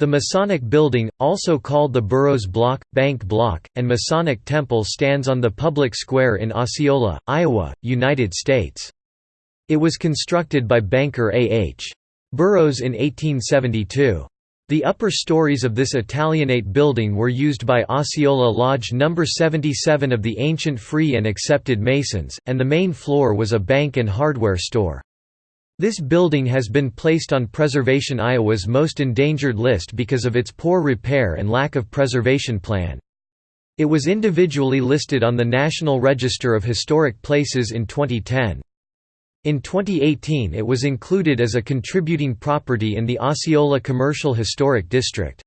The Masonic Building, also called the Burroughs Block, Bank Block, and Masonic Temple stands on the public square in Osceola, Iowa, United States. It was constructed by banker A. H. Burroughs in 1872. The upper stories of this Italianate building were used by Osceola Lodge No. 77 of the ancient Free and Accepted Masons, and the main floor was a bank and hardware store. This building has been placed on Preservation Iowa's most endangered list because of its poor repair and lack of preservation plan. It was individually listed on the National Register of Historic Places in 2010. In 2018 it was included as a contributing property in the Osceola Commercial Historic District.